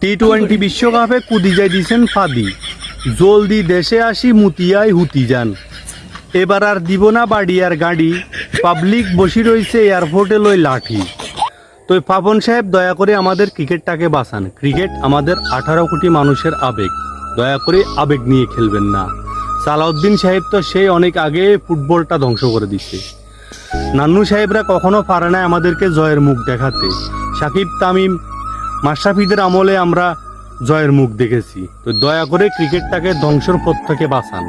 T twenty বিশ্বকাপে কুদিজাই দিছেন ফাদি। জলদি দেশে আসি মুতিয়াই হুতি যান। এবার আর দিব না বাড়িয়ার গাড়ি। পাবলিক বসি রয়েছে এয়ারপোর্টে লই লাঠি। তো পাবন সাহেব, দয়া করে আমাদের ক্রিকেটটাকে বাঁচান। ক্রিকেট আমাদের আঠারো কোটি মানুষের আবেগ। দয়া করে আবেগ নিয়ে খেলবেন না। সালাউদ্দিন সাহেব তো সেই অনেক আগে ফুটবলটা ধ্বংস করে দিছে। নান্নু সাহেবরা কখনো পারে না আমাদেরকে জয়ের মুখ দেখাতে। সাকিব, তামিম মাশরাফিদের আমলে আমরা জয়ের মুখ দেখেছি। তো দয়া করে ক্রিকেটটাকে ধ্বংসর পথ থেকে বাঁচান।